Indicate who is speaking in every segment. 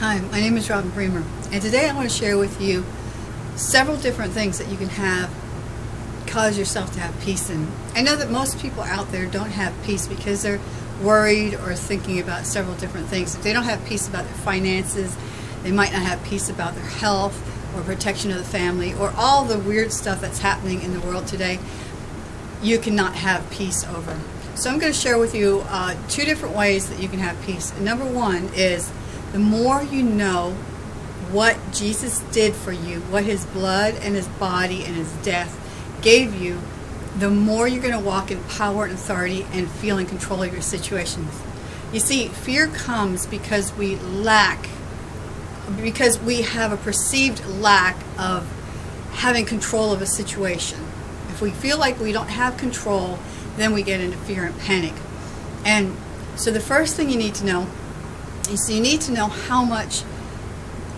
Speaker 1: Hi, my name is Robin Bremer, and today I want to share with you several different things that you can have cause yourself to have peace in. I know that most people out there don't have peace because they're worried or thinking about several different things. If they don't have peace about their finances, they might not have peace about their health or protection of the family or all the weird stuff that's happening in the world today, you cannot have peace over. So I'm going to share with you uh, two different ways that you can have peace. Number one is the more you know what Jesus did for you, what his blood and his body and his death gave you, the more you're going to walk in power and authority and feel in control of your situations. You see, fear comes because we lack, because we have a perceived lack of having control of a situation. If we feel like we don't have control, then we get into fear and panic. And so the first thing you need to know is you need to know how much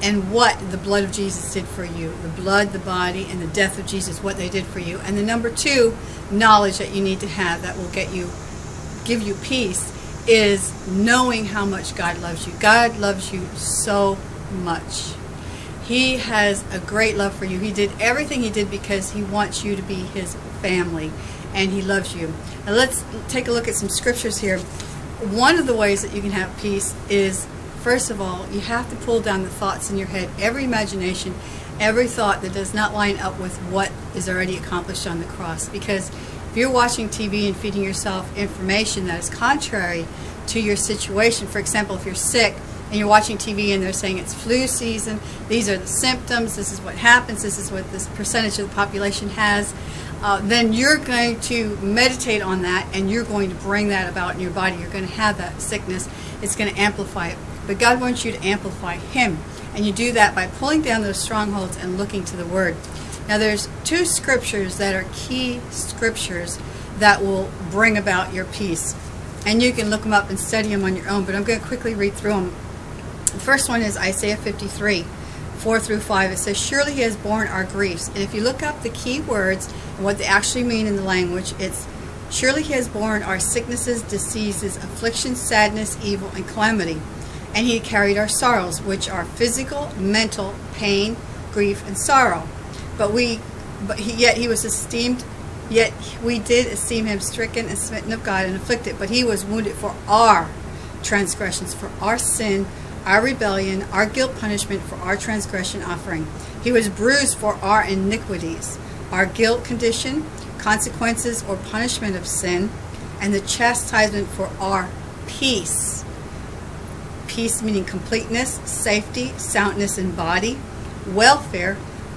Speaker 1: and what the blood of Jesus did for you. The blood, the body, and the death of Jesus, what they did for you. And the number two knowledge that you need to have that will get you, give you peace, is knowing how much God loves you. God loves you so much. He has a great love for you. He did everything he did because he wants you to be his family and he loves you. Now let's take a look at some scriptures here. One of the ways that you can have peace is First of all, you have to pull down the thoughts in your head, every imagination, every thought that does not line up with what is already accomplished on the cross. Because if you're watching TV and feeding yourself information that is contrary to your situation, for example, if you're sick and you're watching TV and they're saying it's flu season, these are the symptoms, this is what happens, this is what this percentage of the population has, uh, then you're going to meditate on that and you're going to bring that about in your body. You're going to have that sickness. It's going to amplify it. But God wants you to amplify Him. And you do that by pulling down those strongholds and looking to the Word. Now there's two scriptures that are key scriptures that will bring about your peace. And you can look them up and study them on your own, but I'm going to quickly read through them. The first one is Isaiah 53, 4 through 5. It says, Surely he has borne our griefs. And if you look up the key words and what they actually mean in the language, it's Surely he has borne our sicknesses, diseases, afflictions, sadness, evil, and calamity and he carried our sorrows, which are physical, mental, pain, grief, and sorrow. But we, but he, yet he was esteemed, yet we did esteem him stricken and smitten of God and afflicted. But he was wounded for our transgressions, for our sin, our rebellion, our guilt punishment for our transgression offering. He was bruised for our iniquities, our guilt condition, consequences or punishment of sin, and the chastisement for our peace peace meaning completeness, safety, soundness in body, welfare,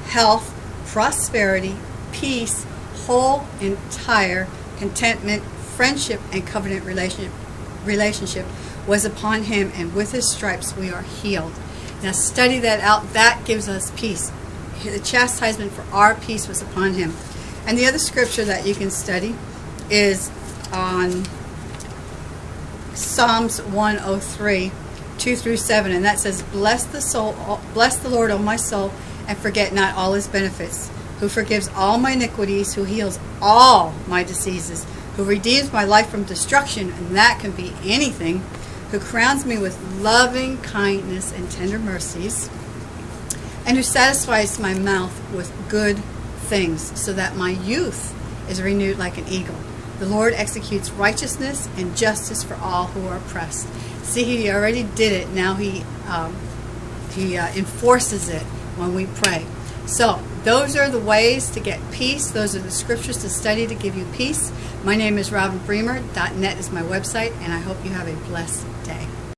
Speaker 1: health, prosperity, peace, whole, entire, contentment, friendship, and covenant relationship, relationship was upon him, and with his stripes we are healed. Now study that out. That gives us peace. The chastisement for our peace was upon him. And the other scripture that you can study is on Psalms 103 2 through 7, and that says, Bless the soul, bless the Lord, O my soul, and forget not all his benefits, who forgives all my iniquities, who heals all my diseases, who redeems my life from destruction, and that can be anything, who crowns me with loving kindness and tender mercies, and who satisfies my mouth with good things, so that my youth is renewed like an eagle. The Lord executes righteousness and justice for all who are oppressed. See, he already did it. Now he um, he uh, enforces it when we pray. So those are the ways to get peace. Those are the scriptures to study to give you peace. My name is Robin Bremer. .net is my website, and I hope you have a blessed.